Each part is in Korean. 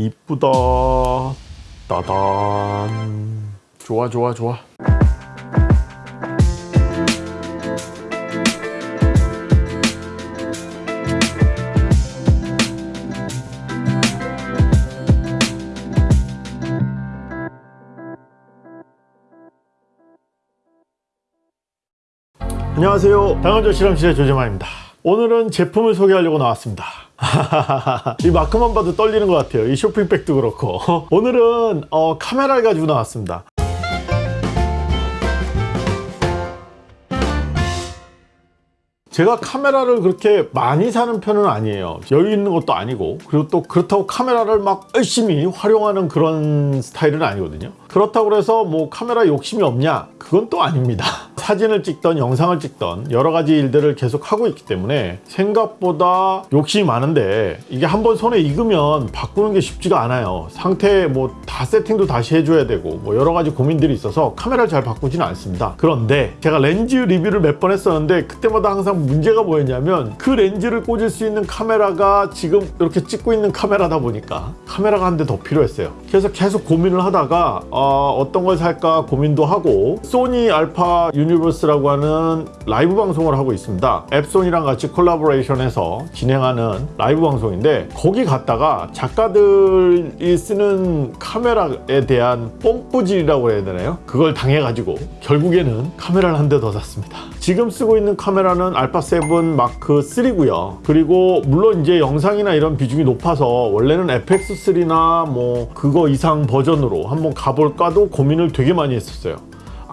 이쁘다. 따단. 좋아 좋아 좋아. 안녕하세요. 당근조 실험실의 조재만입니다. 오늘은 제품을 소개하려고 나왔습니다 이 마크만 봐도 떨리는 것 같아요. 이 쇼핑백도 그렇고. 오늘은 어, 카메라를 가지고 나왔습니다. 제가 카메라를 그렇게 많이 사는 편은 아니에요. 여유 있는 것도 아니고. 그리고 또 그렇다고 카메라를 막 열심히 활용하는 그런 스타일은 아니거든요 그렇다고 해서 뭐 카메라 욕심이 없냐? 그건 또 아닙니다. 사진을 찍던 영상을 찍던 여러 가지 일들을 계속 하고 있기 때문에 생각보다 욕심이 많은데 이게 한번 손에 익으면 바꾸는 게 쉽지가 않아요. 상태 뭐 다 세팅도 다시 해줘야 되고 뭐 여러 가지 고민들이 있어서 카메라를 잘 바꾸지는 않습니다. 그런데 제가 렌즈 리뷰를 몇 번 했었는데 그때마다 항상 문제가 뭐였냐면 그 렌즈를 꽂을 수 있는 카메라가 지금 이렇게 찍고 있는 카메라다 보니까 카메라가 한 대 더 필요했어요. 그래서 계속 고민을 하다가 어, 어떤 걸 살까 고민도 하고 소니 알파 유니버스라고 하는 라이브 방송을 하고 있습니다. 앱소니랑 같이 콜라보레이션해서 진행하는 라이브 방송인데 거기 갔다가 작가들이 쓰는 카메라에 대한 뽐뿌질이라고 해야 되나요? 그걸 당해가지고 결국에는 카메라를 한 대 더 샀습니다. 지금 쓰고 있는 카메라는 알파 7 마크 3고요. 그리고 물론 이제 영상이나 이런 비중이 높아서 원래는 FX3나 뭐 그거 이상 버전으로 한번 가볼 까도 고민을 되게 많이 했었어요.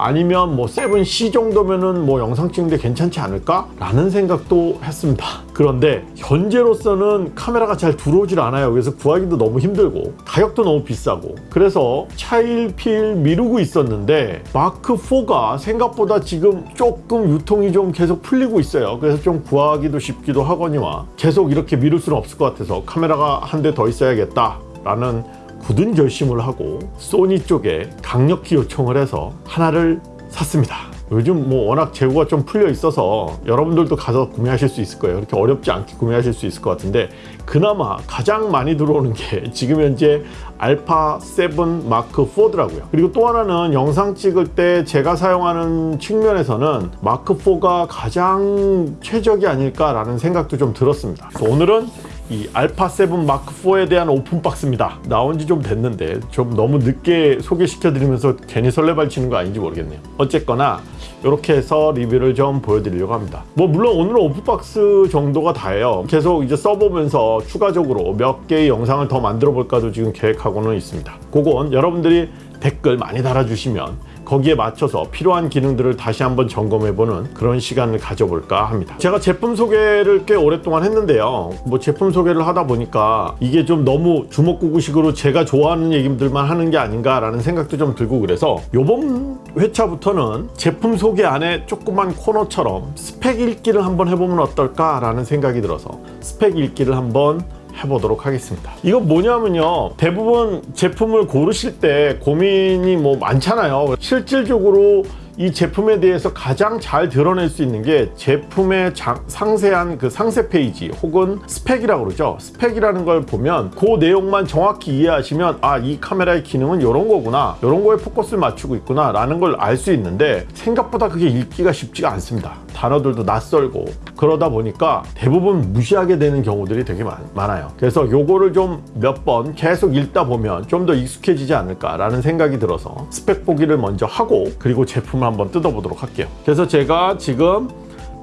아니면 뭐 7C 정도면은 뭐 영상 찍는데 괜찮지 않을까? 라는 생각도 했습니다. 그런데 현재로서는 카메라가 잘 들어오질 않아요. 그래서 구하기도 너무 힘들고 가격도 너무 비싸고. 그래서 차일피일 미루고 있었는데 마크4가 생각보다 지금 조금 유통이 좀 계속 풀리고 있어요. 그래서 좀 구하기도 쉽기도 하거니와 계속 이렇게 미룰 수는 없을 것 같아서 카메라가 한 대 더 있어야겠다 라는 굳은 결심을 하고 소니 쪽에 강력히 요청을 해서 하나를 샀습니다. 요즘 뭐 워낙 재고가 좀 풀려 있어서 여러분들도 가서 구매하실 수 있을 거예요. 이렇게 어렵지 않게 구매하실 수 있을 것 같은데 그나마 가장 많이 들어오는 게 지금 현재 알파 7 마크 4더라고요. 그리고 또 하나는 영상 찍을 때 제가 사용하는 측면에서는 마크 4가 가장 최적이 아닐까 라는 생각도 좀 들었습니다. 오늘은 이 알파 7 마크 4에 대한 오픈 박스입니다. 나온 지 좀 됐는데 좀 너무 늦게 소개시켜 드리면서 괜히 설레발치는 거 아닌지 모르겠네요. 어쨌거나 이렇게 해서 리뷰를 좀 보여드리려고 합니다. 뭐 물론 오늘은 오픈박스 정도가 다예요. 계속 이제 써보면서 추가적으로 몇 개의 영상을 더 만들어 볼까도 지금 계획하고는 있습니다. 그건 여러분들이 댓글 많이 달아주시면 거기에 맞춰서 필요한 기능들을 다시 한번 점검해보는 그런 시간을 가져볼까 합니다. 제가 제품 소개를 꽤 오랫동안 했는데요. 뭐 제품 소개를 하다 보니까 이게 좀 너무 주먹구구식으로 제가 좋아하는 얘기들만 하는 게 아닌가 라는 생각도 좀 들고 그래서 요번 회차부터는 제품 소개 안에 조그만 코너처럼 스펙 읽기를 한번 해보면 어떨까 라는 생각이 들어서 스펙 읽기를 한번 해보도록 하겠습니다. 이건 뭐냐면요. 대부분 제품을 고르실 때 고민이 뭐 많잖아요. 실질적으로 이 제품에 대해서 가장 잘 드러낼 수 있는 게 제품의 장, 상세한 그 상세 페이지 혹은 스펙이라고 그러죠. 스펙이라는 걸 보면 그 내용만 정확히 이해하시면 아 이 카메라의 기능은 이런 거구나 이런 거에 포커스를 맞추고 있구나 라는 걸 알 수 있는데 생각보다 그게 읽기가 쉽지가 않습니다. 단어들도 낯설고 그러다 보니까 대부분 무시하게 되는 경우들이 되게 많, 아요. 그래서 요거를 좀 몇 번 계속 읽다 보면 좀 더 익숙해지지 않을까 라는 생각이 들어서 스펙 보기를 먼저 하고 그리고 제품을 한번 뜯어보도록 할게요. 그래서 제가 지금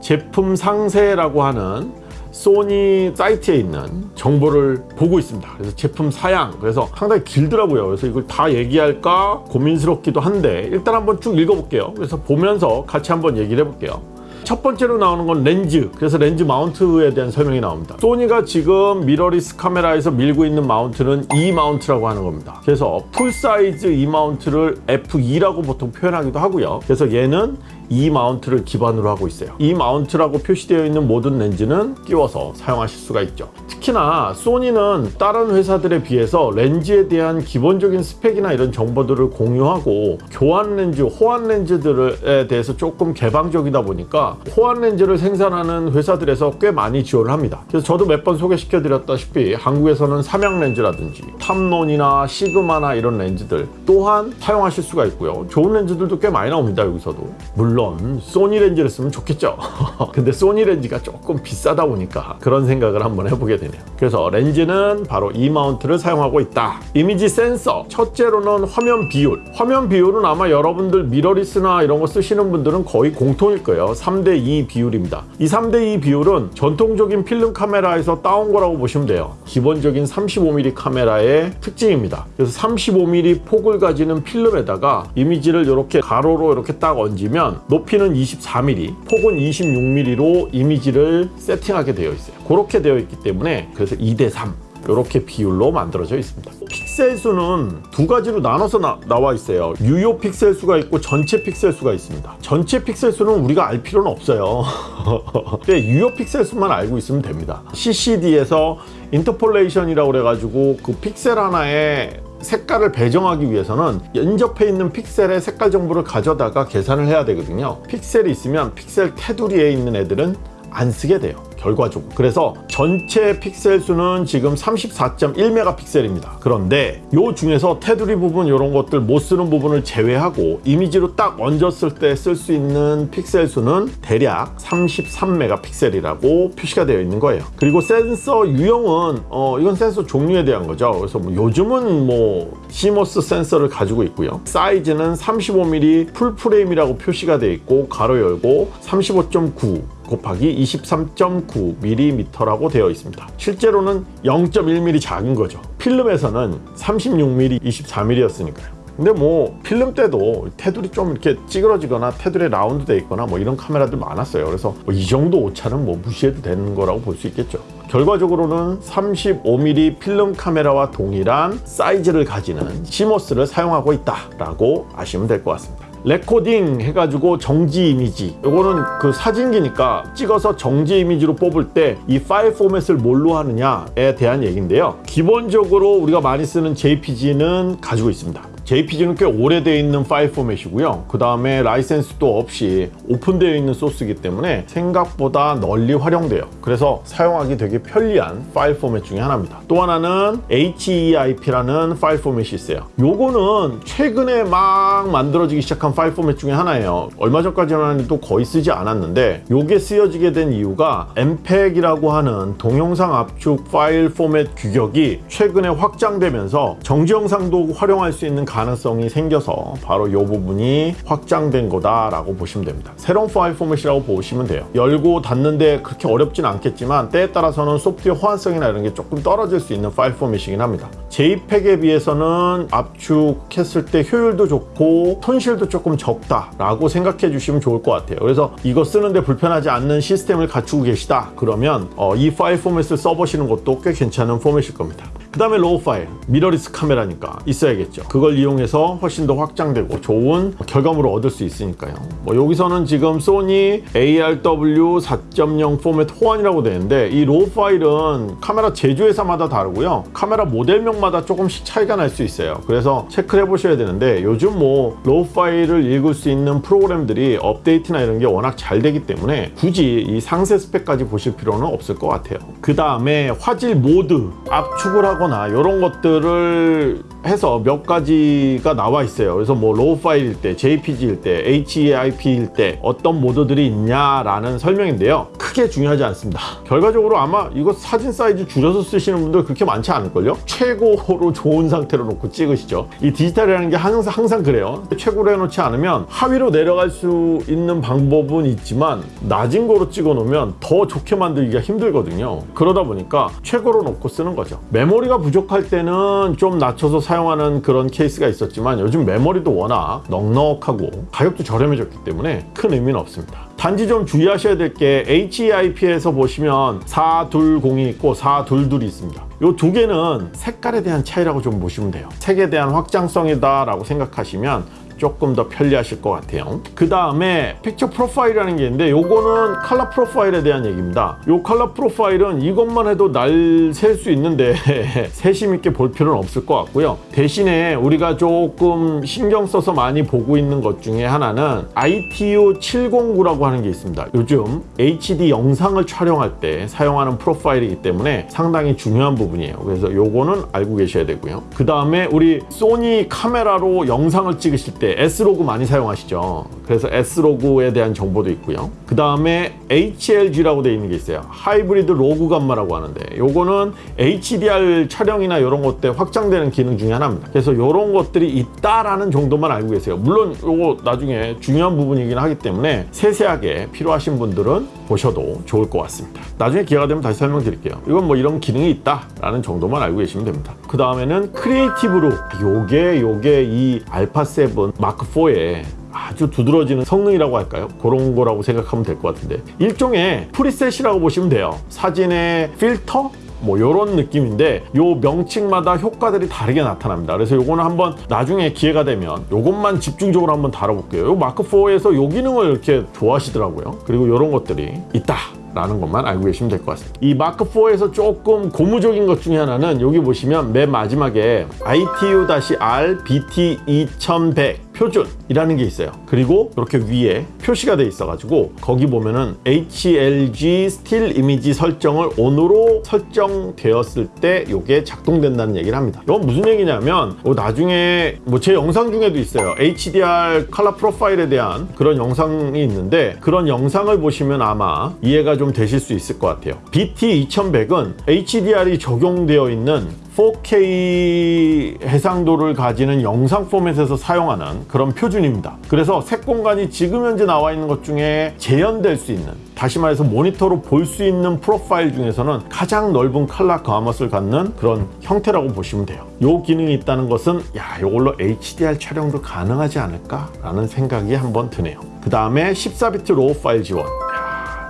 제품 상세라고 하는 소니 사이트에 있는 정보를 보고 있습니다. 그래서 제품 사양. 그래서 상당히 길더라고요. 그래서 이걸 다 얘기할까 고민스럽기도 한데 일단 한번 쭉 읽어볼게요. 그래서 보면서 같이 한번 얘기를 해볼게요 첫 번째로 나오는 건 렌즈. 그래서 렌즈 마운트에 대한 설명이 나옵니다. 소니가 지금 미러리스 카메라에서 밀고 있는 마운트는 E 마운트라고 하는 겁니다. 그래서 풀사이즈 E 마운트를 FE라고 보통 표현하기도 하고요. 그래서 얘는 E 마운트를 기반으로 하고 있어요. E 마운트라고 표시되어 있는 모든 렌즈는 끼워서 사용하실 수가 있죠. 특히나 소니는 다른 회사들에 비해서 렌즈에 대한 기본적인 스펙이나 이런 정보들을 공유하고 교환 렌즈, 호환 렌즈들에 대해서 조금 개방적이다 보니까 호환 렌즈를 생산하는 회사들에서 꽤 많이 지원을 합니다. 그래서 저도 몇 번 소개시켜 드렸다시피 한국에서는 삼양 렌즈라든지 탐론이나 시그마나 이런 렌즈들 또한 사용하실 수가 있고요. 좋은 렌즈들도 꽤 많이 나옵니다. 여기서도. 물론 소니 렌즈를 쓰면 좋겠죠. 근데 소니 렌즈가 조금 비싸다 보니까 그런 생각을 한번 해보게 되네요. 그래서 렌즈는 바로 E 마운트를 사용하고 있다. 이미지 센서 첫째로는 화면 비율. 화면 비율은 아마 여러분들 미러리스나 이런 거 쓰시는 분들은 거의 공통일 거예요. 3대 2 비율입니다. 이 3대 2 비율은 전통적인 필름 카메라에서 따온 거라고 보시면 돼요. 기본적인 35mm 카메라의 특징입니다. 그래서 35mm 폭을 가지는 필름에다가 이미지를 이렇게 가로로 이렇게 딱 얹으면 높이는 24mm, 폭은 26mm로 이미지를 세팅하게 되어 있어요. 그렇게 되어 있기 때문에 그래서 2대 3 이렇게 비율로 만들어져 있습니다. 픽셀 수는 두 가지로 나눠서 나, 나와 있어요. 유효 픽셀 수가 있고 전체 픽셀 수가 있습니다. 전체 픽셀 수는 우리가 알 필요는 없어요. 근데 유효 픽셀 수만 알고 있으면 됩니다. CCD에서 interpolation이라고 그래가지고 그 픽셀 하나에 색깔을 배정하기 위해서는 연접해 있는 픽셀의 색깔 정보를 가져다가 계산을 해야 되거든요. 픽셀이 있으면 픽셀 테두리에 있는 애들은 안 쓰게 돼요. 결과적으로. 그래서 전체 픽셀 수는 지금 34.1메가픽셀입니다. 그런데 요 중에서 테두리 부분 이런 것들 못 쓰는 부분을 제외하고 이미지로 딱 얹었을 때 쓸 수 있는 픽셀 수는 대략 33메가픽셀이라고 표시가 되어 있는 거예요. 그리고 센서 유형은 어 이건 센서 종류에 대한 거죠. 그래서 뭐 요즘은 뭐 CMOS 센서를 가지고 있고요. 사이즈는 35mm 풀프레임이라고 표시가 되어 있고 괄호 열고 35.9 곱하기 23.9mm라고 되어 있습니다. 실제로는 0.1mm 작은 거죠. 필름에서는 36mm, 24mm였으니까요. 근데 뭐 필름 때도 테두리 좀 이렇게 찌그러지거나 테두리에 라운드 돼 있거나 뭐 이런 카메라들 많았어요. 그래서 뭐 이 정도 오차는 뭐 무시해도 되는 거라고 볼 수 있겠죠. 결과적으로는 35mm 필름 카메라와 동일한 사이즈를 가지는 CMOS를 사용하고 있다 라고 아시면 될 것 같습니다. 레코딩 해가지고 정지 이미지. 이거는 그 사진기니까 찍어서 정지 이미지로 뽑을 때 이 파일 포맷을 뭘로 하느냐에 대한 얘기인데요. 기본적으로 우리가 많이 쓰는 JPG는 가지고 있습니다 JPG는 꽤 오래되어 있는 파일 포맷이고요. 그 다음에 라이센스도 없이 오픈되어 있는 소스이기 때문에 생각보다 널리 활용돼요. 그래서 사용하기 되게 편리한 파일 포맷 중에 하나입니다. 또 하나는 HEIF라는 파일 포맷이 있어요. 요거는 최근에 막 만들어지기 시작한 파일 포맷 중에 하나예요. 얼마 전까지만 해도 거의 쓰지 않았는데 요게 쓰여지게 된 이유가 MPEG이라고 하는 동영상 압축 파일 포맷 규격이 최근에 확장되면서 정지 영상도 활용할 수 있는 가능성이 생겨서 바로 이 부분이 확장된 거다라고 보시면 됩니다. 새로운 파일 포맷이라고 보시면 돼요. 열고 닫는데 그렇게 어렵진 않겠지만 때에 따라서는 소프트웨어 호환성이나 이런 게 조금 떨어질 수 있는 파일 포맷이긴 합니다. JPEG에 비해서는 압축했을 때 효율도 좋고 손실도 조금 적다라고 생각해 주시면 좋을 것 같아요. 그래서 이거 쓰는데 불편하지 않는 시스템을 갖추고 계시다 그러면 어, 이 파일 포맷을 써보시는 것도 꽤 괜찮은 포맷일 겁니다. 그 다음에 RAW 파일, 미러리스 카메라니까 있어야겠죠. 그걸 이용해서 훨씬 더 확장되고 좋은 결과물을 얻을 수 있으니까요. 뭐 여기서는 지금 소니 ARW 4.0 포맷 호환이라고 되는데 이 RAW 파일은 카메라 제조회사마다 다르고요. 카메라 모델명마다 조금씩 차이가 날 수 있어요. 그래서 체크를 해보셔야 되는데 요즘 뭐 RAW 파일을 읽을 수 있는 프로그램들이 업데이트나 이런 게 워낙 잘 되기 때문에 굳이 이 상세 스펙까지 보실 필요는 없을 것 같아요. 그 다음에 화질 모드 압축을 하고 하거나 이런 것들을 해서 몇 가지가 나와 있어요. 그래서 뭐 RAW 파일일 때 JPG일 때 HEIF일 때 어떤 모드들이 있냐라는 설명인데요. 크게 중요하지 않습니다. 결과적으로 아마 이거 사진 사이즈 줄여서 쓰시는 분들 그렇게 많지 않을걸요? 최고로 좋은 상태로 놓고 찍으시죠. 이 디지털이라는 게 항상, 항상 그래요. 최고로 해놓지 않으면 하위로 내려갈 수 있는 방법은 있지만 낮은 거로 찍어 놓으면 더 좋게 만들기가 힘들거든요. 그러다 보니까 최고로 놓고 쓰는 거죠. 메모리가 부족할 때는 좀 낮춰서 사용 사용하는 그런 케이스가 있었지만 요즘 메모리도 워낙 넉넉하고 가격도 저렴해졌기 때문에 큰 의미는 없습니다. 단지 좀 주의하셔야 될 게 HEIF에서 보시면 420이 있고 422이 있습니다. 이 두 개는 색깔에 대한 차이라고 좀 보시면 돼요. 색에 대한 확장성이다 라고 생각하시면 조금 더 편리하실 것 같아요. 그 다음에 picture profile이라는 게 있는데 요거는 컬러 프로파일에 대한 얘기입니다. 요 컬러 프로파일은 이것만 해도 날 셀 수 있는데 세심 있게 볼 필요는 없을 것 같고요. 대신에 우리가 조금 신경 써서 많이 보고 있는 것 중에 하나는 ITU 709라고 하는 게 있습니다. 요즘 HD 영상을 촬영할 때 사용하는 프로파일이기 때문에 상당히 중요한 부분이에요. 그래서 요거는 알고 계셔야 되고요. 그 다음에 우리 소니 카메라로 영상을 찍으실 때 S-Log 많이 사용하시죠. 그래서 S-Log에 대한 정보도 있고요. 그 다음에 HLG라고 되어 있는 게 있어요. hybrid log gamma라고 하는데 요거는 HDR 촬영이나 이런 것 때 확장되는 기능 중에 하나입니다. 그래서 이런 것들이 있다라는 정도만 알고 계세요. 물론 요거 나중에 중요한 부분이긴 하기 때문에 세세하게 필요하신 분들은 보셔도 좋을 것 같습니다. 나중에 기회가 되면 다시 설명드릴게요. 이건 뭐 이런 기능이 있다라는 정도만 알고 계시면 됩니다. 그 다음에는 creative look 요게 요게 이 알파 7 마크 4에 아주 두드러지는 성능이라고 할까요? 그런 거라고 생각하면 될 것 같은데 일종의 preset이라고 보시면 돼요. 사진의 필터? 뭐 이런 느낌인데 요 명칭마다 효과들이 다르게 나타납니다. 그래서 요거는 한번 나중에 기회가 되면 요것만 집중적으로 한번 다뤄볼게요. 요 마크4에서 요 기능을 이렇게 좋아하시더라고요. 그리고 이런 것들이 있다. 라는 것만 알고 계시면 될 것 같습니다. 이 마크4에서 조금 고무적인 것 중에 하나는 여기 보시면 맨 마지막에 ITU-R BT2100 표준이라는 게 있어요. 그리고 이렇게 위에 표시가 돼 있어 가지고 거기 보면은 HLG 스틸 이미지 설정을 ON으로 설정되었을 때 이게 작동된다는 얘기를 합니다. 이건 무슨 얘기냐면 뭐 나중에 뭐 제 영상 중에도 있어요. HDR 컬러 프로파일에 대한 그런 영상이 있는데 그런 영상을 보시면 아마 이해가 좀 되실 수 있을 것 같아요. BT2100은 HDR이 적용되어 있는 4K 해상도를 가지는 영상 포맷에서 사용하는 그런 표준입니다. 그래서 색 공간이 지금 현재 나와 있는 것 중에 재현될 수 있는 다시 말해서 모니터로 볼 수 있는 프로파일 중에서는 가장 넓은 color gamut를 갖는 그런 형태라고 보시면 돼요. 이 기능이 있다는 것은 야 이걸로 HDR 촬영도 가능하지 않을까? 라는 생각이 한번 드네요. 그 다음에 14비트 RAW 파일 지원.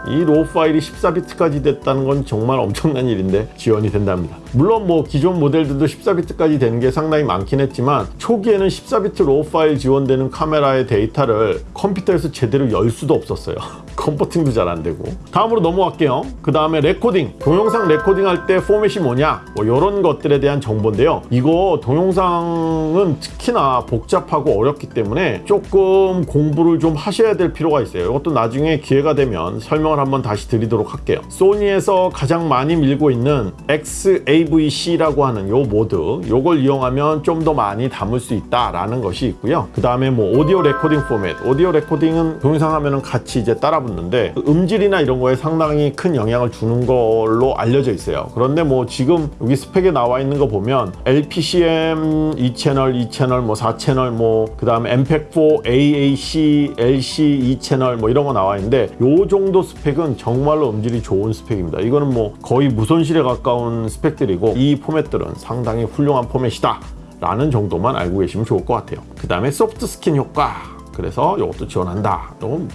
이 RAW 파일이 14비트까지 됐다는 건 정말 엄청난 일인데 지원이 된답니다. 물론 뭐 기존 모델들도 14비트까지 되는 게 상당히 많긴 했지만 초기에는 14비트 RAW 파일 지원되는 카메라의 데이터를 컴퓨터에서 제대로 열 수도 없었어요. converting도 잘 안 되고 다음으로 넘어갈게요. 그 다음에 레코딩 동영상 레코딩 할 때 포맷이 뭐냐 뭐 이런 것들에 대한 정보인데요. 이거 동영상은 특히나 복잡하고 어렵기 때문에 조금 공부를 좀 하셔야 될 필요가 있어요. 이것도 나중에 기회가 되면 설명을 한번 다시 드리도록 할게요. 소니에서 가장 많이 밀고 있는 XAVC라고 하는 요 모드 요걸 이용하면 좀 더 많이 담을 수 있다라는 것이 있고요. 그 다음에 뭐 오디오 레코딩 포맷 오디오 레코딩은 동영상 하면은 같이 이제 따라 붙는데 음질이나 이런 거에 상당히 큰 영향을 주는 걸로 알려져 있어요. 그런데 뭐 지금 여기 스펙에 나와 있는 거 보면 LPCM 2채널, 2채널, 뭐 4채널, 뭐그 다음에 MPEG-4, AAC, LC 2채널 뭐 이런 거 나와 있는데 요 정도 스펙은 정말로 음질이 좋은 스펙입니다. 이거는 뭐 거의 무손실에 가까운 스펙들이 고 이 포맷들은 상당히 훌륭한 포맷이다. 라는 정도만 알고 계시면 좋을 것 같아요. 그 다음에 soft skin 효과. 그래서 이것도 지원한다. 이건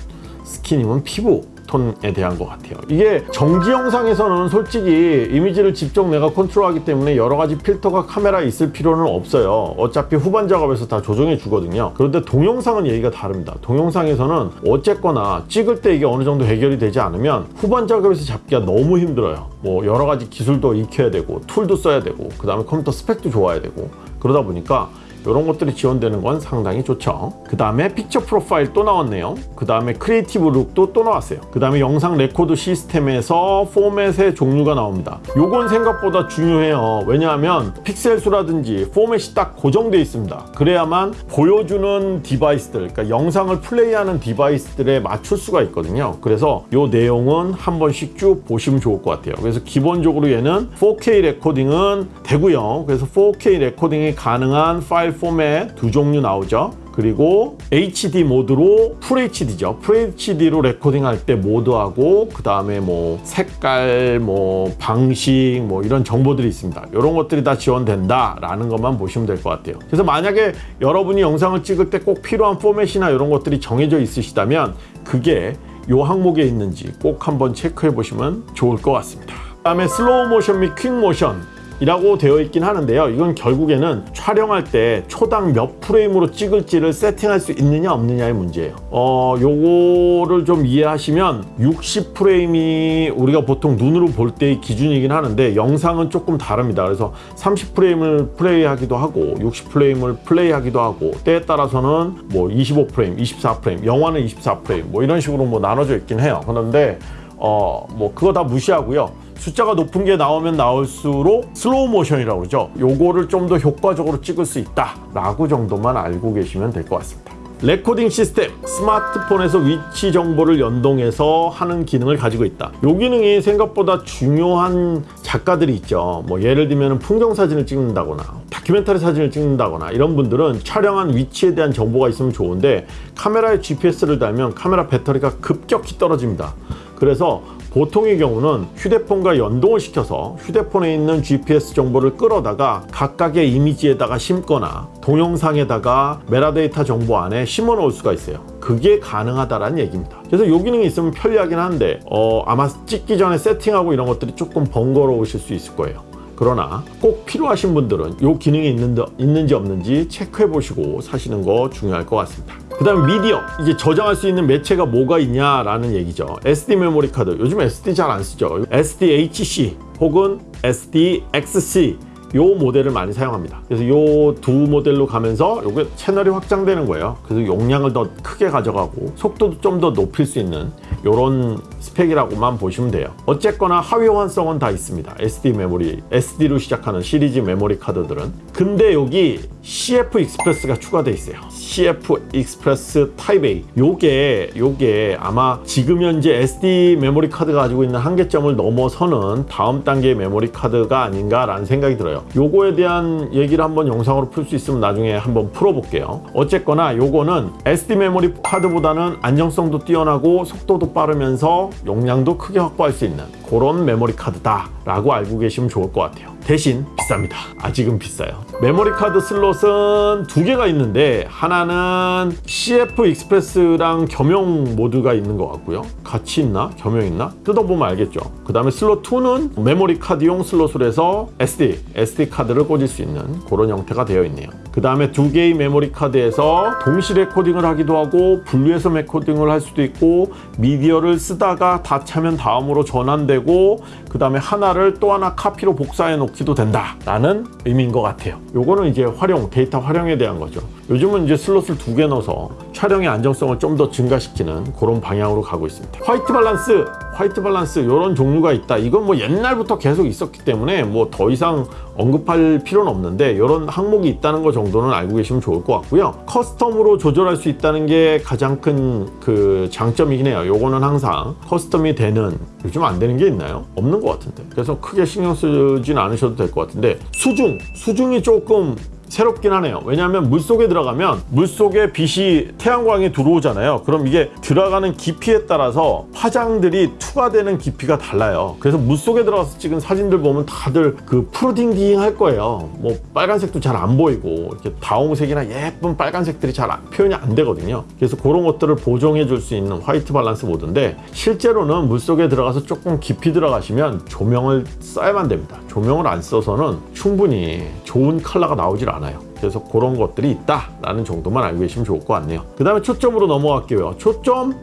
skin이면 피부 톤에 대한 것 같아요. 이게 정지 영상에서는 솔직히 이미지를 직접 내가 컨트롤하기 때문에 여러 가지 필터가 카메라에 있을 필요는 없어요. 어차피 후반 작업에서 다 조정해 주거든요. 그런데 동영상은 얘기가 다릅니다. 동영상에서는 어쨌거나 찍을 때 이게 어느 정도 해결이 되지 않으면 후반 작업에서 잡기가 너무 힘들어요. 뭐 여러 가지 기술도 익혀야 되고 툴도 써야 되고 그 다음에 컴퓨터 스펙도 좋아야 되고 그러다 보니까 이런 것들이 지원되는 건 상당히 좋죠. 그 다음에 picture profile 또 나왔네요. 그 다음에 creative look도 또 나왔어요. 그 다음에 영상 레코드 시스템에서 포맷의 종류가 나옵니다. 요건 생각보다 중요해요. 왜냐하면 픽셀 수라든지 포맷이 딱 고정되어 있습니다. 그래야만 보여주는 device들, 그러니까 영상을 플레이하는 device들에 맞출 수가 있거든요. 그래서 요 내용은 한 번씩 쭉 보시면 좋을 것 같아요. 그래서 기본적으로 얘는 4K 레코딩은 되고요. 그래서 4K 레코딩이 가능한 파일 파일 포맷 두 종류 나오죠. 그리고 HD 모드로 full HD죠. full HD로 레코딩 할 때 모드하고 그 다음에 뭐 색깔, 뭐 방식, 뭐 이런 정보들이 있습니다. 이런 것들이 다 지원된다라는 것만 보시면 될 것 같아요. 그래서 만약에 여러분이 영상을 찍을 때 꼭 필요한 포맷이나 이런 것들이 정해져 있으시다면 그게 이 항목에 있는지 꼭 한번 체크해 보시면 좋을 것 같습니다. 그 다음에 슬로우 모션 및 quick motion 이라고 되어 있긴 하는데요. 이건 결국에는 촬영할 때 초당 몇 프레임으로 찍을지를 세팅할 수 있느냐 없느냐의 문제예요. 어 요거를 좀 이해하시면 60 프레임이 우리가 보통 눈으로 볼 때의 기준이긴 하는데 영상은 조금 다릅니다. 그래서 30 프레임을 플레이하기도 하고 60 프레임을 플레이하기도 하고 때에 따라서는 뭐 25 프레임 24 프레임 영화는 24 프레임 뭐 이런 식으로 뭐 나눠져 있긴 해요. 그런데 어 뭐 그거 다 무시하고요 숫자가 높은 게 나오면 나올수록 슬로우 모션이라고 그러죠. 요거를 좀 더 효과적으로 찍을 수 있다 라고 정도만 알고 계시면 될 것 같습니다. 레코딩 시스템 스마트폰에서 위치 정보를 연동해서 하는 기능을 가지고 있다. 이 기능이 생각보다 중요한 작가들이 있죠. 뭐 예를 들면 풍경 사진을 찍는다거나 다큐멘터리 사진을 찍는다거나 이런 분들은 촬영한 위치에 대한 정보가 있으면 좋은데 카메라에 GPS를 달면 카메라 배터리가 급격히 떨어집니다. 그래서 보통의 경우는 휴대폰과 연동을 시켜서 휴대폰에 있는 GPS 정보를 끌어다가 각각의 이미지에다가 심거나 동영상에다가 메라데이터 정보 안에 심어 놓을 수가 있어요. 그게 가능하다라는 얘기입니다. 그래서 이 기능이 있으면 편리하긴 한데 어, 아마 찍기 전에 세팅하고 이런 것들이 조금 번거로우실 수 있을 거예요 그러나 꼭 필요하신 분들은 이 기능이 있는지, 있는지 없는지 체크해 보시고 사시는 거 중요할 것 같습니다. 그 다음에 미디어. 이제 저장할 수 있는 매체가 뭐가 있냐라는 얘기죠. SD 메모리 카드. 요즘 SD 잘 안 쓰죠. SDHC 혹은 SDXC 요 모델을 많이 사용합니다. 그래서 요 두 모델로 가면서 요게 채널이 확장되는 거예요. 그래서 용량을 더 크게 가져가고 속도도 좀 더 높일 수 있는 요런 스펙이라고만 보시면 돼요. 어쨌거나 하위 호환성은 다 있습니다. SD 메모리 SD로 시작하는 시리즈 메모리 카드들은. 근데 여기 CF Express가 추가되어 있어요. CF Express type A. 요게 요게 아마 지금 현재 SD 메모리 카드가 가지고 있는 한계점을 넘어서는 다음 단계의 메모리 카드가 아닌가 라는 생각이 들어요 요거에 대한 얘기를 한번 영상으로 풀 수 있으면 나중에 한번 풀어볼게요. 어쨌거나 요거는 SD 메모리 카드보다는 안정성도 뛰어나고 속도도 빠르면서 용량도 크게 확보할 수 있는 그런 메모리 카드다 라고 알고 계시면 좋을 것 같아요. 대신 비쌉니다. 아직은 비싸요. 메모리 카드 슬롯은 두 개가 있는데 하나는 CF Express랑 겸용 모드가 있는 것 같고요. 같이 있나? 겸용 있나? 뜯어보면 알겠죠. 그 다음에 슬롯 2는 메모리 카드용 슬롯을 해서 SD, SD 카드를 꽂을 수 있는 그런 형태가 되어 있네요 그 다음에 두 개의 메모리 카드에서 동시 레코딩을 하기도 하고 분리해서 레코딩을 할 수도 있고 미디어를 쓰다가 다 차면 다음으로 전환되고 그 다음에 하나를 또 하나 카피로 복사해 놓기도 된다 라는 의미인 것 같아요. 요거는 이제 활용 데이터 활용에 대한 거죠. 요즘은 이제 슬롯을 두 개 넣어서 촬영의 안정성을 좀 더 증가시키는 그런 방향으로 가고 있습니다. White balance! White balance 이런 종류가 있다. 이건 뭐 옛날부터 계속 있었기 때문에 뭐 더 이상 언급할 필요는 없는데 이런 항목이 있다는 거 정도는 알고 계시면 좋을 것 같고요. custom으로 조절할 수 있다는 게 가장 큰 그 장점이긴 해요. 요거는 항상 custom이 되는 요즘 안 되는 게 있나요? 없는 것 같은데. 그래서 크게 신경 쓰진 않으셔도 될 것 같은데 수중 수중이 조금 새롭긴 하네요. 왜냐하면 물속에 들어가면 물속에 빛이 태양광이 들어오잖아요. 그럼 이게 들어가는 깊이에 따라서 파장들이 투과되는 깊이가 달라요. 그래서 물속에 들어가서 찍은 사진들 보면 다들 그 푸르딩딩 할 거예요. 뭐 빨간색도 잘 안 보이고 이렇게 다홍색이나 예쁜 빨간색들이 잘 안- 표현이 안 되거든요. 그래서 그런 것들을 보정해 줄 수 있는 white balance 모드인데 실제로는 물속에 들어가서 조금 깊이 들어가시면 조명을 써야만 됩니다. 조명을 안 써서는 충분히 좋은 컬러가 나오질 않아요 그래서 그런 것들이 있다라는 정도만 알고 계시면 좋을 것 같네요. 그 다음에 초점으로 넘어갈게요. 초점?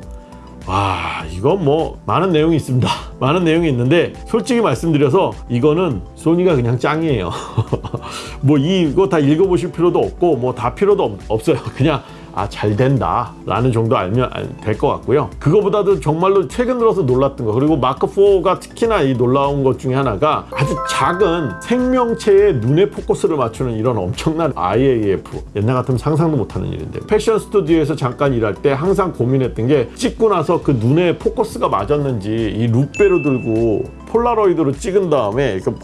와 이건 뭐 많은 내용이 있습니다. 많은 내용이 있는데 솔직히 말씀드려서 이거는 소니가 그냥 짱이에요. 뭐 이거 다 읽어보실 필요도 없고 뭐 다 필요도 없, 없어요. 그냥 아 잘 된다. 라는 정도 알면 될 것 같고요. 그거보다도 정말로 최근 들어서 놀랐던 거. 그리고 마크4가 특히나 이 놀라운 것 중에 하나가 아주 작은 생명체의 눈에 포커스를 맞추는 이런 엄청난 IAF 옛날 같으면 상상도 못하는 일인데. 패션 스튜디오에서 잠깐 일할 때 항상 고민했던 게 찍고 나서 그 눈에 포커스가 맞았는지 이 루페로 들고 폴라로이드로 찍은 다음에 이렇게 막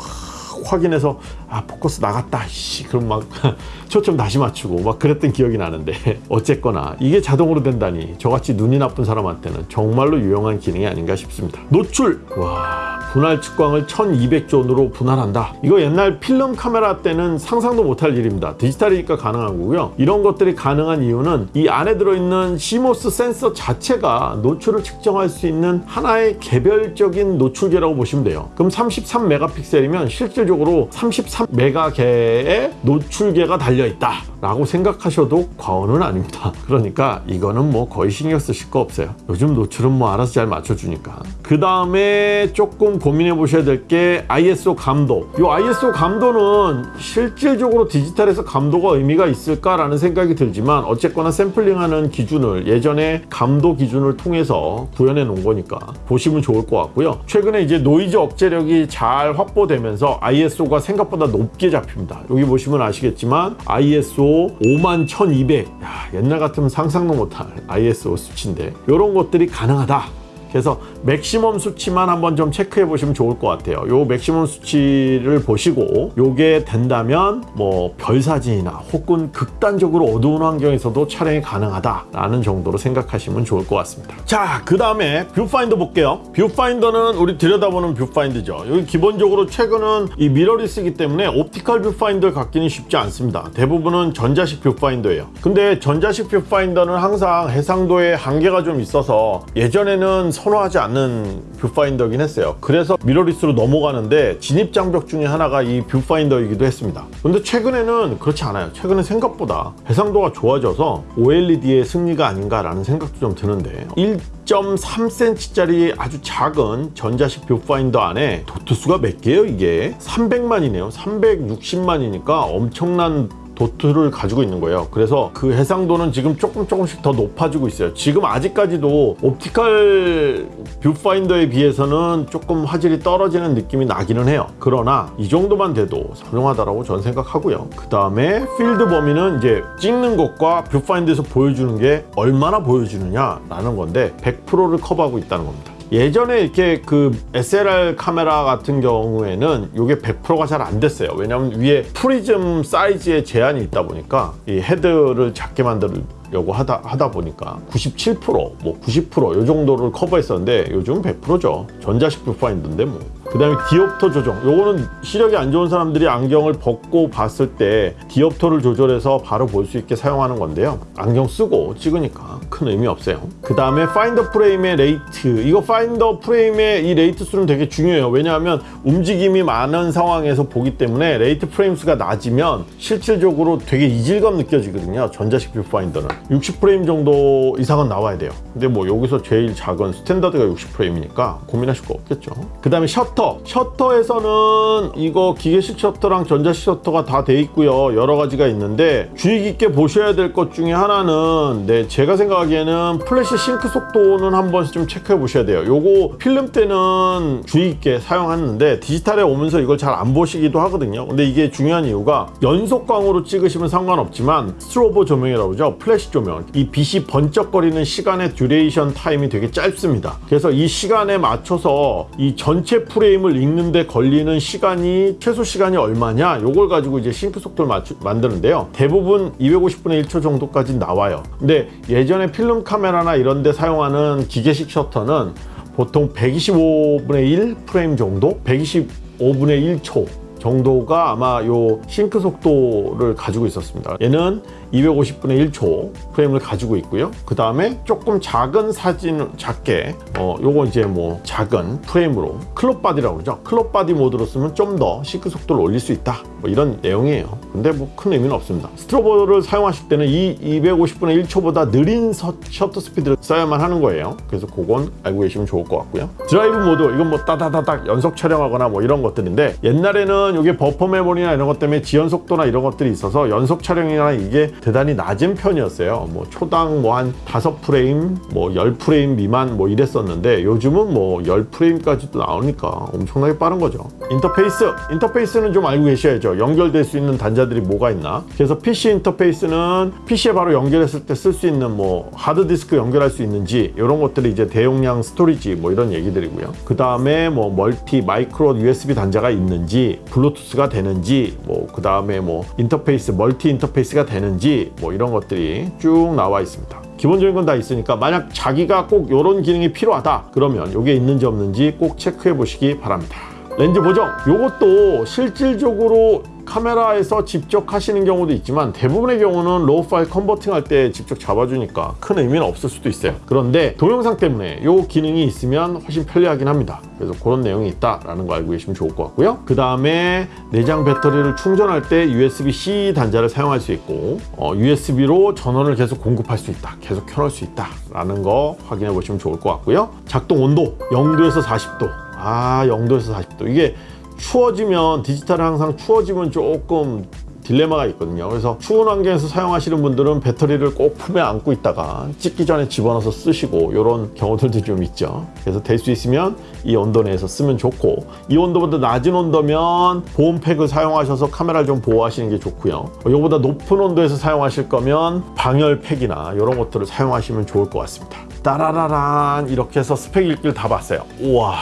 확인해서 아아 포커스 나갔다 씨. 그럼 막 초점 다시 맞추고 막 그랬던 기억이 나는데 어쨌거나 이게 자동으로 된다니 저같이 눈이 나쁜 사람한테는 정말로 유용한 기능이 아닌가 싶습니다. 노출! 와 분할 측광을 1200 zone으로 분할한다. 이거 옛날 필름 카메라 때는 상상도 못할 일입니다. 디지털이니까 가능한 거고요. 이런 것들이 가능한 이유는 이 안에 들어있는 CMOS 센서 자체가 노출을 측정할 수 있는 하나의 개별적인 노출계라고 보시면 돼요. 그럼 33메가픽셀이면 실 질적으로 33메가개의 노출계가 달려있다 라고 생각하셔도 과언은 아닙니다. 그러니까 이거는 뭐 거의 신경 쓰실 거 없어요. 요즘 노출은 뭐 알아서 잘 맞춰주니까. 그 다음에 조금 고민해 보셔야 될 게 ISO 감도 이 ISO 감도는 실질적으로 디지털에서 감도가 의미가 있을까라는 생각이 들지만 어쨌거나 샘플링하는 기준을 예전에 감도 기준을 통해서 구현해 놓은 거니까 보시면 좋을 것 같고요. 최근에 이제 노이즈 억제력이 잘 확보되면서 ISO가 생각보다 높게 잡힙니다. 여기 보시면 아시겠지만 ISO 51,200 야, 옛날 같으면 상상도 못할 ISO 수치인데 이런 것들이 가능하다 그래서 맥시멈 수치만 한번 좀 체크해 보시면 좋을 것 같아요. 요 맥시멈 수치를 보시고 요게 된다면 뭐 별사진이나 혹은 극단적으로 어두운 환경에서도 촬영이 가능하다 라는 정도로 생각하시면 좋을 것 같습니다. 자 그 다음에 뷰파인더 볼게요. 뷰파인더는 우리 들여다보는 뷰파인더죠. 여기 기본적으로 최근은 이 미러리스기 때문에 optical 뷰파인더를 갖기는 쉽지 않습니다. 대부분은 전자식 뷰파인더예요. 근데 전자식 뷰파인더는 항상 해상도에 한계가 좀 있어서 예전에는 선호하지 않는 뷰파인더긴 했어요. 그래서 미러리스로 넘어가는데 진입 장벽 중에 하나가 이 뷰파인더이기도 했습니다. 근데 최근에는 그렇지 않아요. 최근에 생각보다 해상도가 좋아져서 OLED의 승리가 아닌가라는 생각도 좀 드는데 1.3cm짜리 아주 작은 전자식 뷰파인더 안에 도트 수가 몇 개예요 이게? 300만이네요. 360만이니까 엄청난 도트를 가지고 있는 거예요. 그래서 그 해상도는 지금 조금 조금씩 더 높아지고 있어요. 지금 아직까지도 optical 뷰파인더에 비해서는 조금 화질이 떨어지는 느낌이 나기는 해요. 그러나 이 정도만 돼도 훌륭하다라고 저는 생각하고요. 그 다음에 필드 범위는 이제 찍는 것과 뷰파인더에서 보여주는 게 얼마나 보여주느냐 라는 건데 100%를 커버하고 있다는 겁니다 예전에 이렇게 그 SLR 카메라 같은 경우에는 이게 100%가 잘 안 됐어요. 왜냐하면 위에 프리즘 사이즈에 제한이 있다 보니까 이 헤드를 작게 만들려고 하다, 하다 보니까 97%뭐 90%이 정도를 커버했었는데 요즘 100%죠. 전자식 뷰파인더인데 뭐. 그 다음에 디옵터 조정. 요거는 시력이 안 좋은 사람들이 안경을 벗고 봤을 때 디옵터를 조절해서 바로 볼 수 있게 사용하는 건데요. 안경 쓰고 찍으니까 큰 의미 없어요. 그 다음에 파인더 프레임의 rate. 이거 파인더 프레임의 이 rate 수는 되게 중요해요. 왜냐하면 움직임이 많은 상황에서 보기 때문에 rate 프레임 수가 낮으면 실질적으로 되게 이질감 느껴지거든요. 전자식 뷰파인더는 60프레임 정도 이상은 나와야 돼요. 근데 뭐 여기서 제일 작은 standard가 60프레임이니까 고민하실 거 없겠죠. 그 다음에 셔터. 셔터에서는 이거 기계식 셔터랑 전자식 셔터가 다 돼 있고요. 여러 가지가 있는데 주의 깊게 보셔야 될 것 중에 하나는 네 제가 생각하기에는 플래시 싱크 속도는 한번 좀 체크해 보셔야 돼요. 요거 필름 때는 주의 깊게 사용하는데 디지털에 오면서 이걸 잘 안 보시기도 하거든요. 근데 이게 중요한 이유가 연속광으로 찍으시면 상관없지만 스트로보 조명이라고 그러죠. 플래시 조명 이 빛이 번쩍거리는 시간의 duration time이 되게 짧습니다. 그래서 이 시간에 맞춰서 이 전체 프레임을 읽는데 걸리는 시간이 최소 시간이 얼마냐 요걸 가지고 이제 싱크 속도를 맞추, 만드는데요. 대부분 250분의 1초 정도까지 나와요. 근데 예전에 필름 카메라나 이런 데 사용하는 기계식 셔터는 보통 125분의 1 프레임 정도? 125분의 1초 정도가 아마 요 싱크 속도를 가지고 있었습니다. 얘는 250분의 1초 프레임을 가지고 있고요. 그 다음에 조금 작은 사진 작게 어 요거 이제 뭐 작은 프레임으로 crop body라고 그러죠. crop body 모드로 쓰면 좀더 시크 속도를 올릴 수 있다. 뭐 이런 내용이에요. 근데 뭐 큰 의미는 없습니다. 스트로보를 사용하실 때는 이 250분의 1초보다 느린 서, 셔터 스피드를 써야만 하는 거예요. 그래서 그건 알고 계시면 좋을 것 같고요. 드라이브 모드 이건 뭐 따다다닥 연속 촬영하거나 뭐 이런 것들인데 옛날에는 이게 버퍼 메모리나 이런 것 때문에 지연 속도나 이런 것들이 있어서 연속 촬영이나 이게 대단히 낮은 편이었어요. 뭐 초당 뭐 한 5프레임 뭐 10프레임 미만 뭐 이랬었는데 요즘은 뭐 10프레임까지도 나오니까 엄청나게 빠른 거죠. 인터페이스 인터페이스는 좀 알고 계셔야죠. 연결될 수 있는 단자 단자들이 뭐가 있나? 그래서 PC 인터페이스는 PC에 바로 연결했을 때 쓸 수 있는 뭐 하드디스크 연결할 수 있는지 이런 것들이 이제 대용량 storage 뭐 이런 얘기들이고요. 그 다음에 뭐 멀티 마이크로 USB 단자가 있는지 블루투스가 되는지 뭐 그 다음에 뭐 인터페이스 멀티 인터페이스가 되는지 뭐 이런 것들이 쭉 나와 있습니다. 기본적인 건 다 있으니까 만약 자기가 꼭 이런 기능이 필요하다 그러면 이게 있는지 없는지 꼭 체크해 보시기 바랍니다 렌즈 보정. 이것도 실질적으로 카메라에서 직접 하시는 경우도 있지만 대부분의 경우는 raw 파일 converting 할 때 직접 잡아주니까 큰 의미는 없을 수도 있어요. 그런데 동영상 때문에 이 기능이 있으면 훨씬 편리하긴 합니다. 그래서 그런 내용이 있다라는 거 알고 계시면 좋을 것 같고요. 그 다음에 내장 배터리를 충전할 때 USB-C 단자를 사용할 수 있고 어, USB로 전원을 계속 공급할 수 있다 계속 켜놓을 수 있다 라는 거 확인해 보시면 좋을 것 같고요. 작동 온도 0도에서 40도 아 0도에서 40도 이게 추워지면 디지털은 항상 추워지면 조금 딜레마가 있거든요. 그래서 추운 환경에서 사용하시는 분들은 배터리를 꼭 품에 안고 있다가 찍기 전에 집어넣어서 쓰시고 이런 경우들도 좀 있죠. 그래서 될 수 있으면 이 온도 내에서 쓰면 좋고 이 온도보다 낮은 온도면 보온팩을 사용하셔서 카메라를 좀 보호하시는 게 좋고요. 이거보다 높은 온도에서 사용하실 거면 방열팩이나 이런 것들을 사용하시면 좋을 것 같습니다. 따라라란 이렇게 해서 스펙 읽기를 다 봤어요. 우와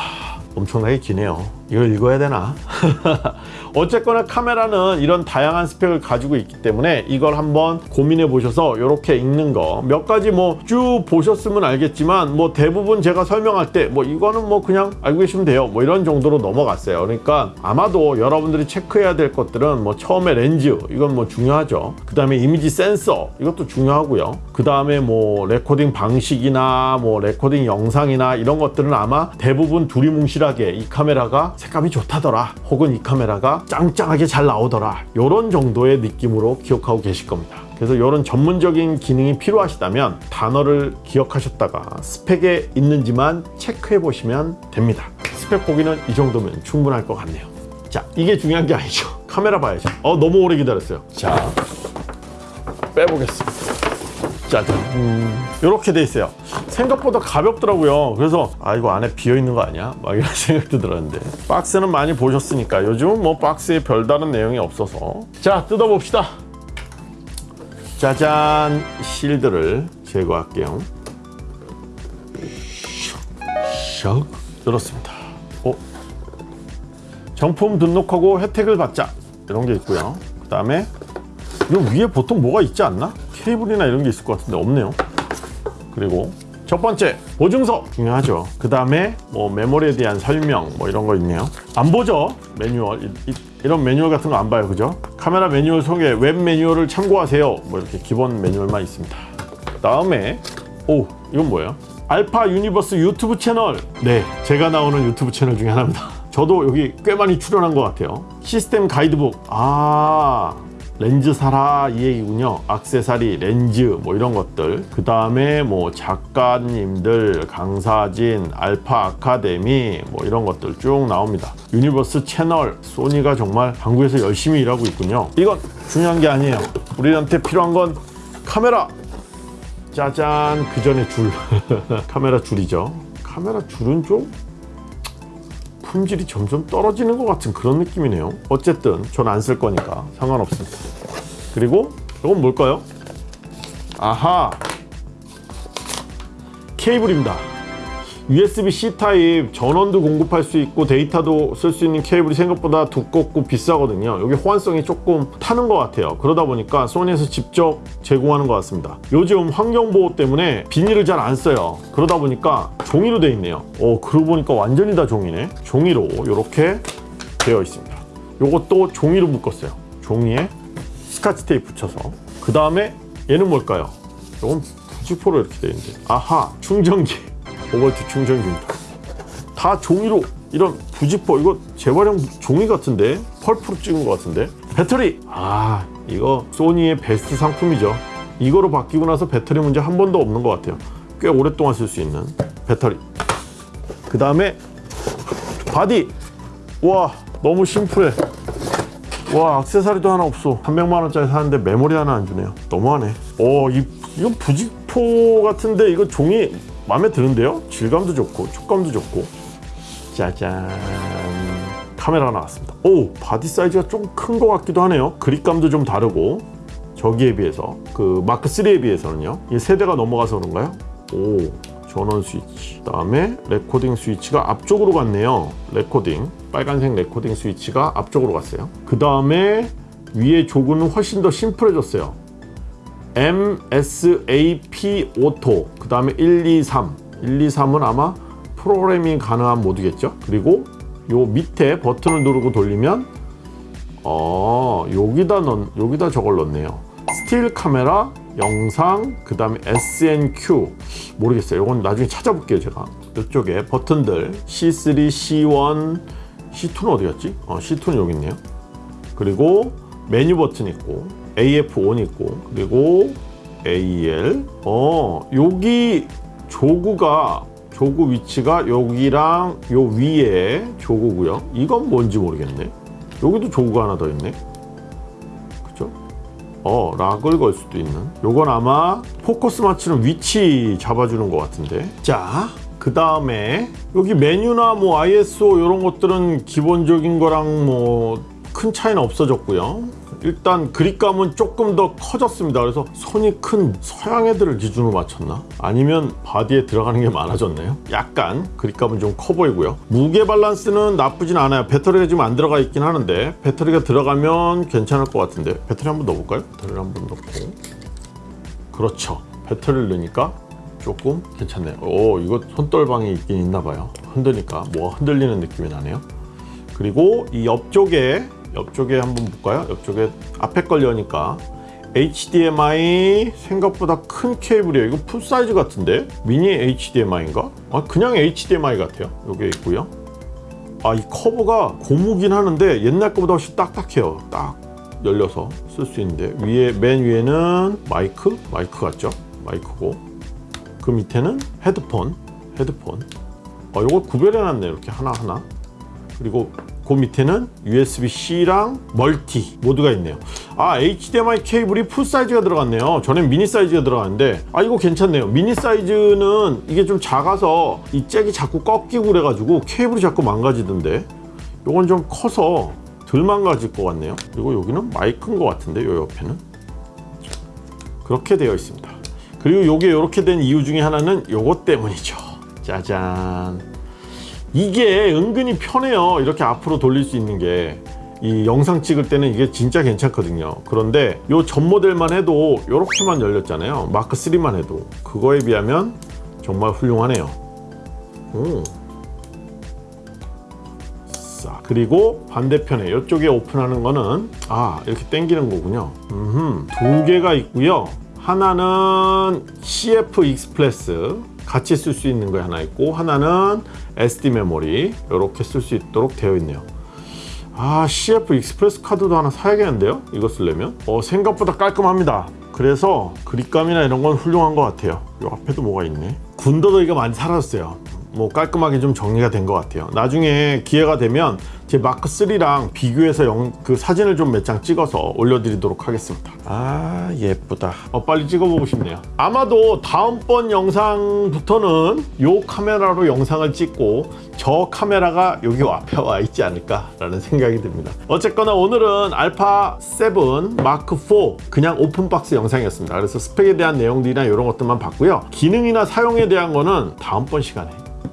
엄청나게 기네요 이걸 읽어야 되나? 어쨌거나 카메라는 이런 다양한 스펙을 가지고 있기 때문에 이걸 한번 고민해 보셔서 이렇게 읽는 거. 몇 가지 뭐 쭉 보셨으면 알겠지만 뭐 대부분 제가 설명할 때 뭐 이거는 뭐 그냥 알고 계시면 돼요. 뭐 이런 정도로 넘어갔어요. 그러니까 아마도 여러분들이 체크해야 될 것들은 뭐 처음에 렌즈 이건 뭐 중요하죠. 그 다음에 이미지 센서 이것도 중요하고요. 그 다음에 뭐 레코딩 방식이나 뭐 레코딩 영상이나 이런 것들은 아마 대부분 두리뭉실하게 이 카메라가 색감이 좋다더라. 혹은 이 카메라가 짱짱하게 잘 나오더라. 이런 정도의 느낌으로 기억하고 계실 겁니다. 그래서 이런 전문적인 기능이 필요하시다면 단어를 기억하셨다가 스펙에 있는지만 체크해 보시면 됩니다. 스펙 보기는 이 정도면 충분할 것 같네요. 자 이게 중요한 게 아니죠. 카메라 봐야죠. 어 너무 오래 기다렸어요. 자 빼보겠습니다 짜잔 이렇게 돼 있어요. 생각보다 가볍더라고요. 그래서 아 이거 안에 비어 있는 거 아니야? 막 이런 생각도 들었는데. 박스는 많이 보셨으니까 요즘은 뭐 박스에 별다른 내용이 없어서. 자 뜯어봅시다. 짜잔. 실드를 제거할게요. 샥. 들었습니다. 어? 정품 등록하고 혜택을 받자. 이런 게 있고요. 그 다음에 이 위에 보통 뭐가 있지 않나? 케이블이나 이런 게 있을 것 같은데 없네요. 그리고 첫 번째 보증서. 중요하죠. 그 다음에 뭐 메모리에 대한 설명 뭐 이런 거 있네요. 안 보죠? 매뉴얼. 이, 런 매뉴얼 같은 거 안 봐요. 그죠? 카메라 매뉴얼 속에 웹 매뉴얼을 참고하세요. 뭐 이렇게 기본 매뉴얼만 있습니다. 다음에 오 이건 뭐예요? 알파 유니버스 유튜브 채널. 네 제가 나오는 유튜브 채널 중에 하나입니다. 저도 여기 꽤 많이 출연한 것 같아요. 시스템 가이드북. 아 렌즈 사라 이 얘기군요. 악세사리 렌즈 뭐 이런 것들. 그 다음에 뭐 작가님들 강사진 알파 아카데미 뭐 이런 것들 쭉 나옵니다. 유니버스 채널 소니가 정말 한국에서 열심히 일하고 있군요. 이건 중요한 게 아니에요. 우리한테 필요한 건 카메라. 짜잔. 그 전에 줄. 카메라 줄이죠. 카메라 줄은 좀 품질이 점점 떨어지는 것 같은 그런 느낌이네요. 어쨌든 전 안 쓸 거니까 상관없습니다 그리고 이건 뭘까요? 아하! 케이블입니다 USB-C 타입 전원도 공급할 수 있고 데이터도 쓸 수 있는 케이블이 생각보다 두껍고 비싸거든요. 여기 호환성이 조금 타는 것 같아요. 그러다 보니까 소니에서 직접 제공하는 것 같습니다. 요즘 환경보호 때문에 비닐을 잘 안 써요. 그러다 보니까 종이로 되어 있네요. 어 그러고 보니까 완전히 다 종이네. 종이로 이렇게 되어 있습니다. 요것도 종이로 묶었어요. 종이에 스카치 테이프 붙여서. 그 다음에 얘는 뭘까요? 이건 부직포로 이렇게 되어 있는데. 아하 충전기 5V 충전기입니다. 다 종이로 이런 부직포 이거 재활용 종이 같은데? 펄프로 찍은 것 같은데? 배터리! 아 이거 소니의 베스트 상품이죠. 이거로 바뀌고 나서 배터리 문제 한 번도 없는 것 같아요. 꽤 오랫동안 쓸 수 있는 배터리. 그 다음에 바디! 와 너무 심플해. 와 악세사리도 하나 없어. 300만원짜리 사는데 메모리 하나 안 주네요. 너무하네. 오 이, 이건 부직포 같은데 이거 종이 마음에 드는데요 질감도 좋고 촉감도 좋고 짜잔 카메라 나왔습니다. 오 바디 사이즈가 좀 큰 것 같기도 하네요. 그립감도 좀 다르고 저기에 비해서 그 마크 3에 비해서는요. 이 세대가 넘어가서 그런가요? 오 전원 스위치. 그 다음에 레코딩 스위치가 앞쪽으로 갔네요. 레코딩 빨간색 레코딩 스위치가 앞쪽으로 갔어요. 그 다음에 위에 jog는 훨씬 더 심플해졌어요. MSAP auto 그 다음에 1, 2, 3 1, 2, 3은 아마 프로그래밍 가능한 모드겠죠? 그리고 요 밑에 버튼을 누르고 돌리면 어 여기다 넣 여기다 저걸 넣네요. 스틸 카메라 영상 그 다음에 S&Q 모르겠어요. 이건 나중에 찾아볼게요 제가. 이쪽에 버튼들. C3, C1, C2는 어디 갔지? 어, C2는 여기 있네요. 그리고 메뉴 버튼 있고 AF-ON 있고 그리고 AEL 어 여기 jog가 jog 위치가 여기랑 요 위에 jog고요. 이건 뭔지 모르겠네. 여기도 jog가 하나 더 있네. 그죠? 어 lock을 걸 수도 있는. 요건 아마 포커스 맞추는 위치 잡아주는 것 같은데. 자 그 다음에 여기 메뉴나 뭐 ISO 이런 것들은 기본적인 거랑 뭐 큰 차이는 없어졌고요 일단 그립감은 조금 더 커졌습니다. 그래서 손이 큰 서양 애들을 기준으로 맞췄나? 아니면 바디에 들어가는 게 많아졌나요? 약간 그립감은 좀 커 보이고요. 무게 밸런스는 나쁘진 않아요. 배터리가 지금 안 들어가 있긴 하는데 배터리가 들어가면 괜찮을 것 같은데 배터리 한번 넣어볼까요? 배터리를 한번 넣고. 그렇죠. 배터리를 넣으니까 조금 괜찮네요. 오 이거 손떨방이 있긴 있나 봐요. 흔드니까 뭐가 흔들리는 느낌이 나네요. 그리고 이 옆쪽에 옆쪽에 한번 볼까요? 옆쪽에 앞에 걸 여니까 HDMI 생각보다 큰 케이블이에요. 이거 full 사이즈 같은데? 미니 HDMI인가? 아 그냥 HDMI 같아요. 여기 있고요. 아 이 커버가 고무긴 하는데 옛날 거보다 훨씬 딱딱해요. 딱 열려서 쓸 수 있는데. 위에 맨 위에는 마이크? 마이크 같죠? 마이크고. 그 밑에는 헤드폰. 헤드폰. 아 요걸 구별해 놨네. 이렇게 하나하나. 그리고 그 밑에는 USB-C랑 멀티 모드가 있네요. 아 HDMI 케이블이 full 사이즈가 들어갔네요. 전엔 미니 사이즈가 들어갔는데 아 이거 괜찮네요. 미니 사이즈는 이게 좀 작아서 이 잭이 자꾸 꺾이고 그래가지고 케이블이 자꾸 망가지던데 요건 좀 커서 덜 망가질 것 같네요. 그리고 여기는 마이크인 것 같은데 요 옆에는? 그렇게 되어 있습니다. 그리고 요게 이렇게 된 이유 중에 하나는 요것 때문이죠. 짜잔 이게 은근히 편해요. 이렇게 앞으로 돌릴 수 있는 게. 이 영상 찍을 때는 이게 진짜 괜찮거든요. 그런데 요전 모델만 해도 이렇게만 열렸잖아요. 마크 3만 해도. 그거에 비하면 정말 훌륭하네요. 오. 자, 그리고 반대편에 이쪽에 오픈하는 거는 아 이렇게 당기는 거군요. 음흠. 두 개가 있고요. 하나는 CF Express 같이 쓸 수 있는 거 하나 있고 하나는 SD 메모리 이렇게 쓸 수 있도록 되어 있네요. 아 CF Express 카드도 하나 사야겠는데요? 이거 쓰려면? 어, 생각보다 깔끔합니다. 그래서 그립감이나 이런 건 훌륭한 것 같아요. 이 앞에도 뭐가 있네? 군더더기가 많이 사라졌어요. 뭐 깔끔하게 좀 정리가 된 것 같아요. 나중에 기회가 되면 제 마크 3랑 비교해서 영, 그 사진을 좀 몇 장 찍어서 올려드리도록 하겠습니다. 아 예쁘다. 어, 빨리 찍어보고 싶네요. 아마도 다음번 영상부터는 이 카메라로 영상을 찍고 저 카메라가 여기 앞에 와 있지 않을까 라는 생각이 듭니다. 어쨌거나 오늘은 알파 7 마크 4 그냥 오픈박스 영상이었습니다. 그래서 스펙에 대한 내용들이나 이런 것들만 봤고요. 기능이나 사용에 대한 거는 다음번 시간에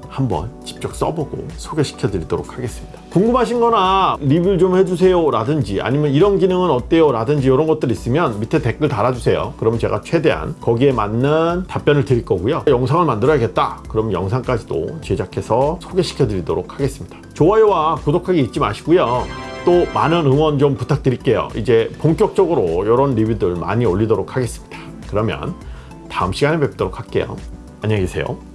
한번 직접 써보고 소개시켜 드리도록 하겠습니다 궁금하신 거나 리뷰 좀 해주세요 라든지 아니면 이런 기능은 어때요 라든지 이런 것들 있으면 밑에 댓글 달아주세요. 그러면 제가 최대한 거기에 맞는 답변을 드릴 거고요. 영상을 만들어야겠다. 그럼 영상까지도 제작해서 소개시켜 드리도록 하겠습니다. 좋아요와 구독하기 잊지 마시고요. 또 많은 응원 좀 부탁드릴게요. 이제 본격적으로 이런 리뷰들 많이 올리도록 하겠습니다. 그러면 다음 시간에 뵙도록 할게요. 안녕히 계세요